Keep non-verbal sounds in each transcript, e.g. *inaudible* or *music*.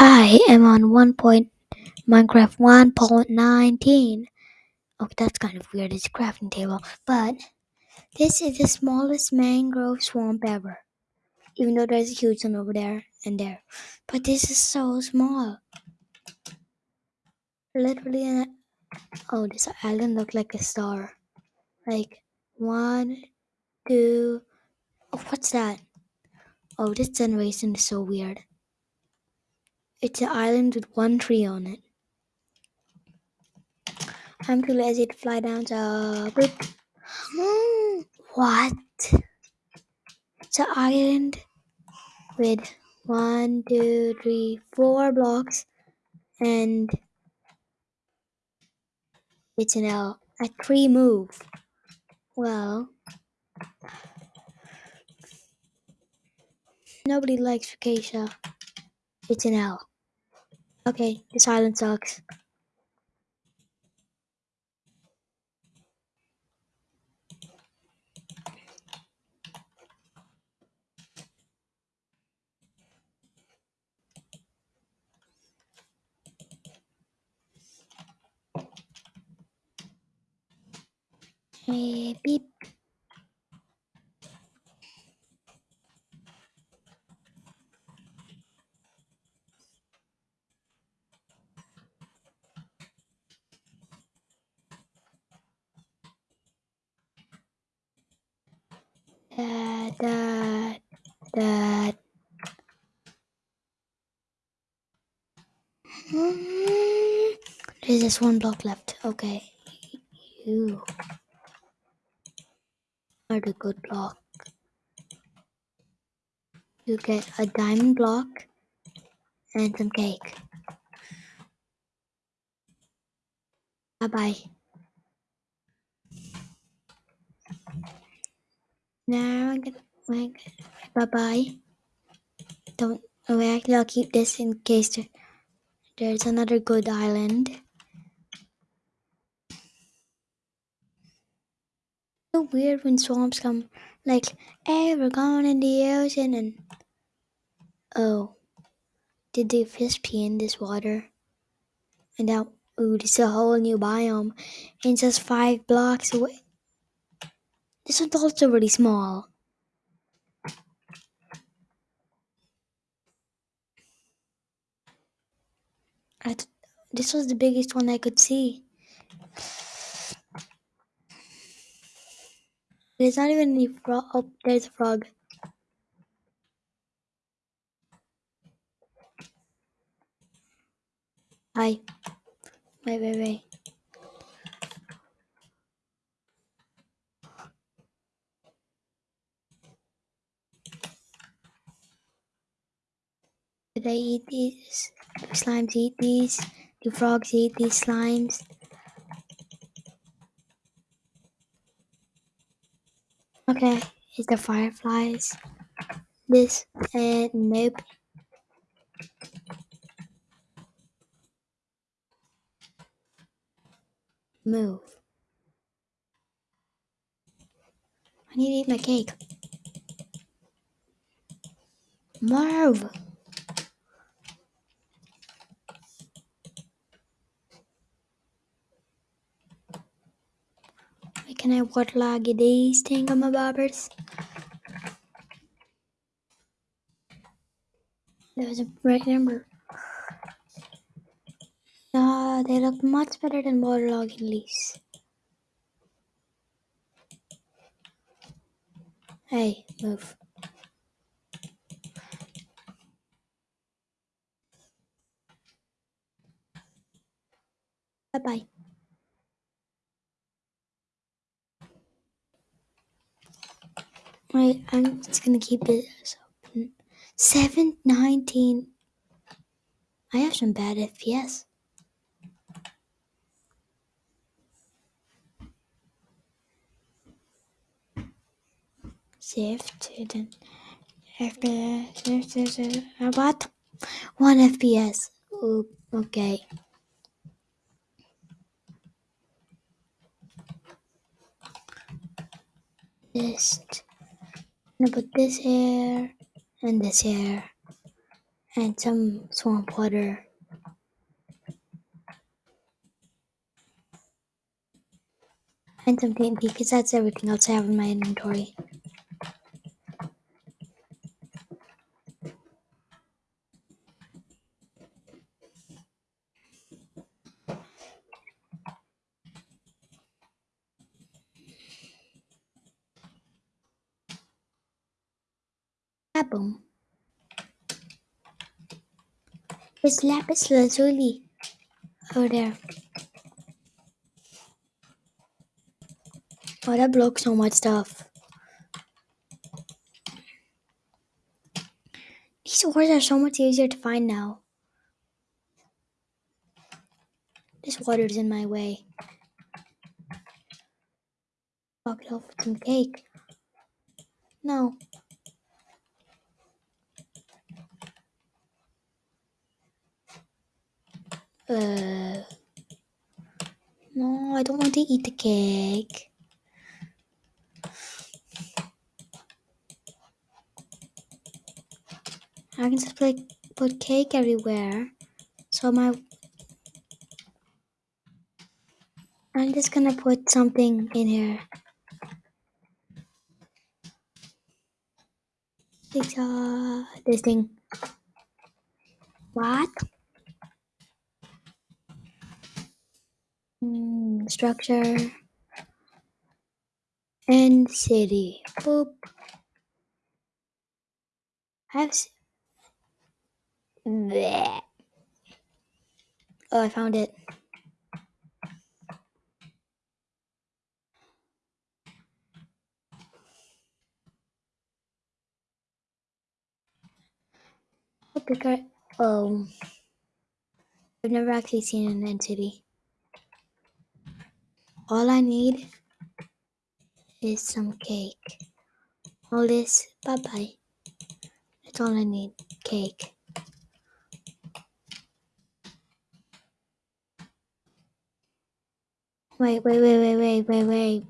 I'm on one point Minecraft 1.19. Okay, that's kind of weird. It's a crafting table, but this is the smallest mangrove swamp ever. Even though there's a huge one over there and there, but this is so small. Literally, oh, this island looked like a star. Like one, two. Oh, what's that? Oh, this generation is so weird. It's an island with one tree on it. I'm too lazy to fly down, boop. *gasps* what? It's an island with one, two, three, four blocks, and it's an L. A tree move. Well, nobody likes Acacia. It's an L. Okay, this island sucks. Hey, beep. Dad, dad. Hmm, There's just one block left. Okay. You are the good block. You get a diamond block and some cake. Bye bye. Now I'm gonna bye bye. Don't oh actually I'll keep this in case there, there's another good island. So weird when swamps come like hey we're going in the ocean and oh did the fish pee in this water? And now ooh is a whole new biome and just five blocks away. This one's also really small. This was the biggest one I could see. There's not even any frog. Oh, there's a frog. Hi. Wait, wait, wait. Did I eat these? Do slimes eat these? Do frogs eat these slimes? Okay, is the fireflies? This and nope. Move. I need to eat my cake. Move. Why can I waterlog these thingamabobbers? There was a right number. Ah, they look much better than waterlogging leaves. Hey, move. Bye bye Right, I'm just gonna keep this open. 719. I have some bad FPS. Shift then FPS. uh, What? One FPS. Oh, okay. This. Gonna put this here and this here. and some swamp water. And some TNT because that's everything else I have in my inventory. There's lapis lazuli over there. Oh, that broke so much stuff. These ores are so much easier to find now. This water's in my way. Walk it off with some cake. No. Uh, no, I don't want to eat the cake. I can just like put cake everywhere. So my I'm just gonna put something in here. It's uh this thing. What? Mm, structure and city. Boop. I have. s- Bleh. Oh, I found it. Oh, oh, I've never actually seen an entity. All I need is some cake. All this, bye bye. That's all I need. Cake. Wait, wait, wait, wait, wait, wait, wait.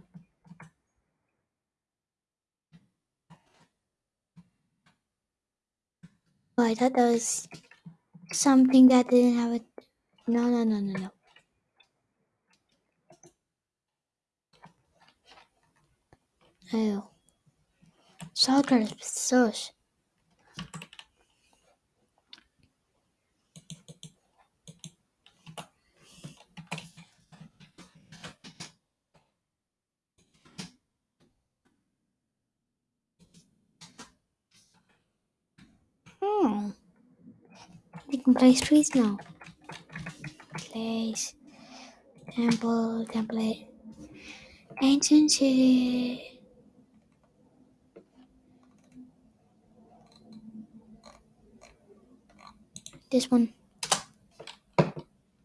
Oh, I thought that was something that didn't have it. No, no, no, no, no. Oh. Soccer, sush. Hmm. We can place trees now. Place. Temple, template. Ancient This one.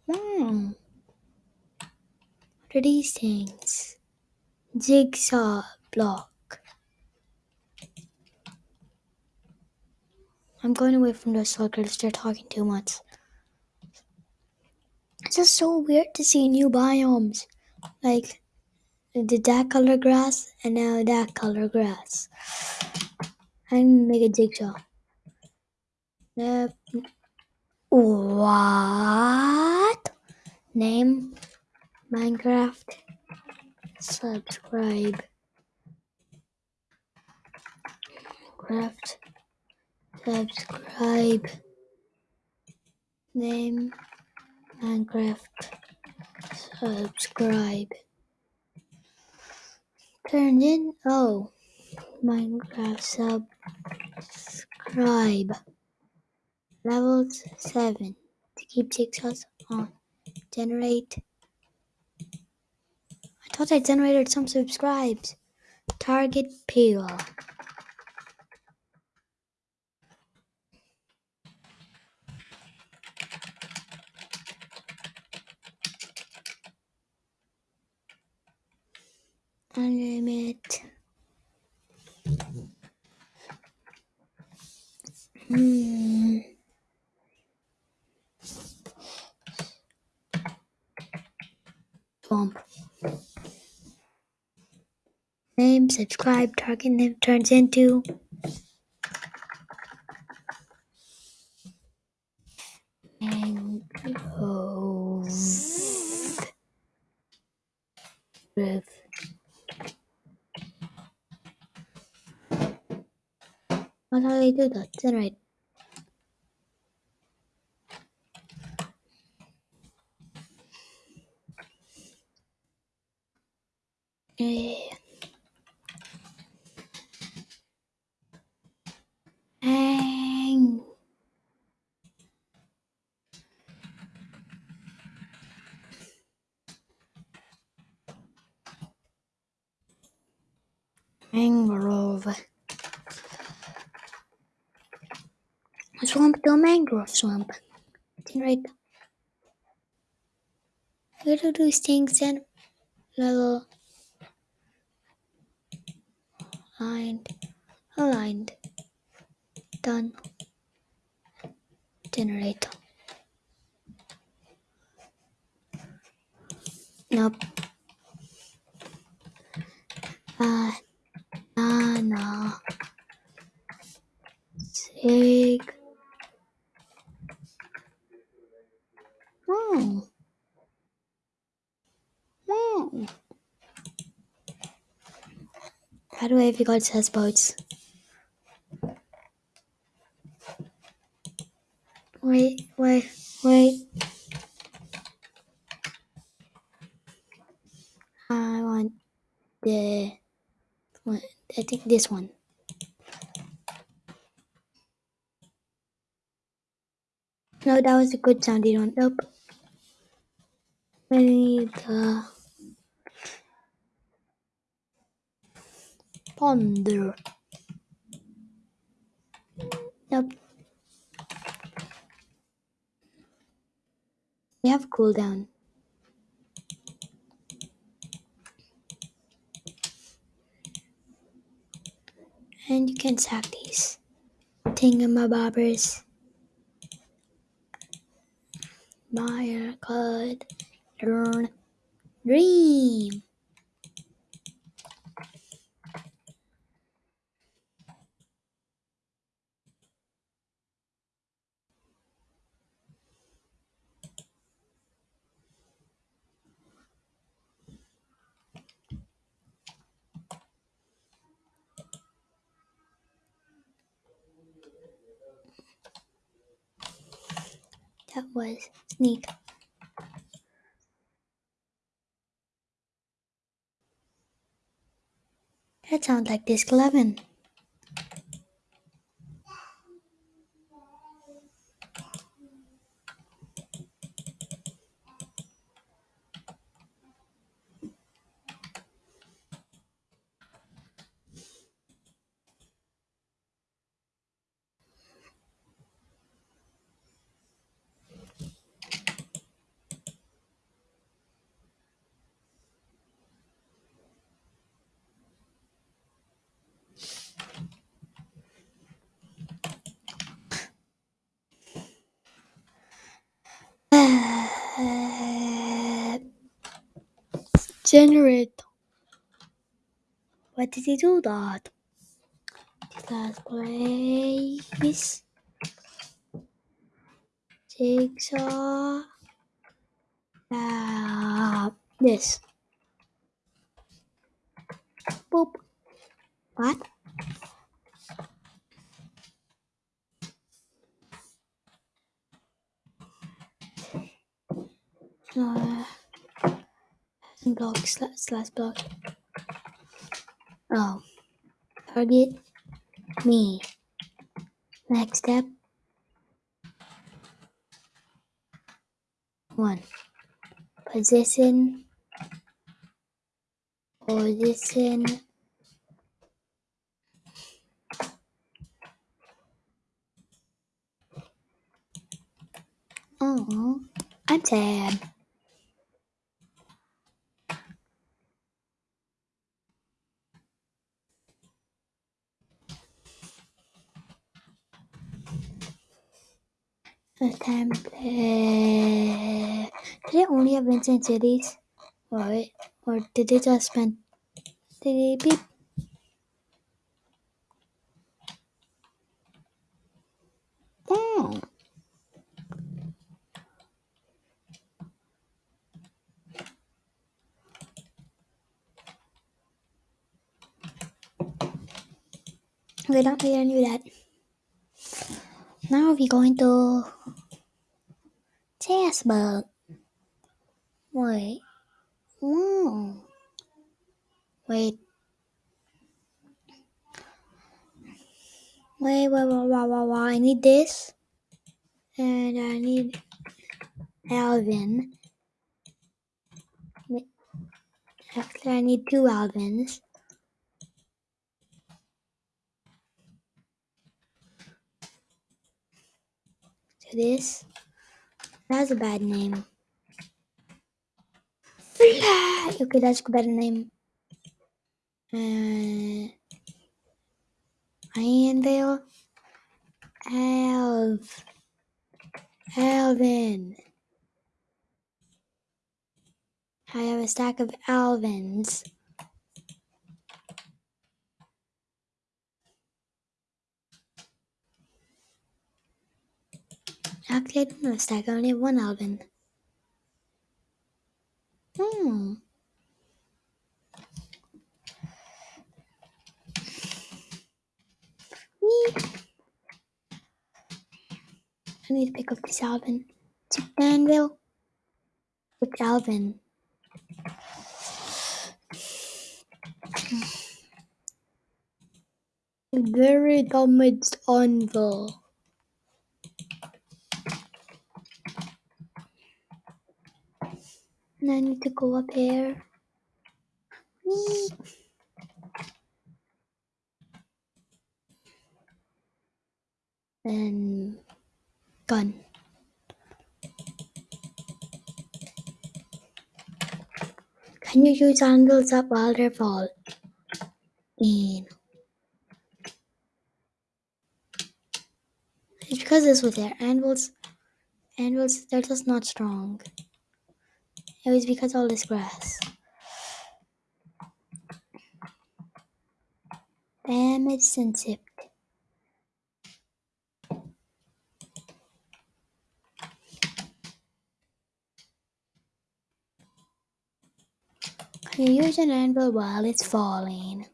Hmm. What are these things? Jigsaw block. I'm going away from the circles. They're talking too much. It's just so weird to see new biomes. Like the that color grass and now that color grass. I'm gonna make a jigsaw. Yep. What? Name Minecraft. Subscribe. Craft. Subscribe. Name Minecraft. Subscribe. Turned in. Oh. Minecraft subscribe. Levels 7. To keep jigsaws on. Generate. I thought I generated some subscribes. Target pool. Unlimit. Hmm. Swamp. Name, subscribe, target name turns into Mangrove. Grove. How do I do that? Generate. Mangrove. Swamp to mangrove swamp. Generate. Where do these things and level aligned aligned done generate nope uh banana sig oh oh how do I have got says boats wait wait wait I want the one I think this one. No that was a good sounding one nope. I need the ponder nope we have cooldown. And you can sack these. Thingamabobbers. Maya could learn dream that was sneak that sounds like disc 11 generate. Why did he do that last place. Jigsaw. Uh, this. Boop. What? Uh, block slash, slash block. Oh target me. Next step. One. Position. Position. Oh i'm sad September. Did it only have been 10 cities? Alright. Or did they just spend. Did they beep? We don't need I knew that. Now we're going to bug. Wait. Whoa. Wait. Wait, wait, wait, wait, wait, wait. I need this. And I need Alvin. Actually, I need two Alvins. This. That's a bad name. Okay, that's a better name. Uh, Anvil. Alv. Alvin. I have a stack of Alvins. Don't stack. Only one album. Hmm. I need to pick up this Alvin. It's Danville. With Alvin. Very damaged anvil. And I need to go up here. Whee. And gun. Can you use anvils up while they fall? In. It's because this was there. Anvils, anvils, they're just not strong. It was because all this grass. Damage sensitive. Can you use an anvil while it's falling?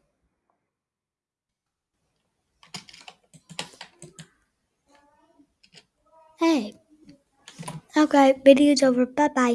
Hey. Okay, video's over. Bye bye.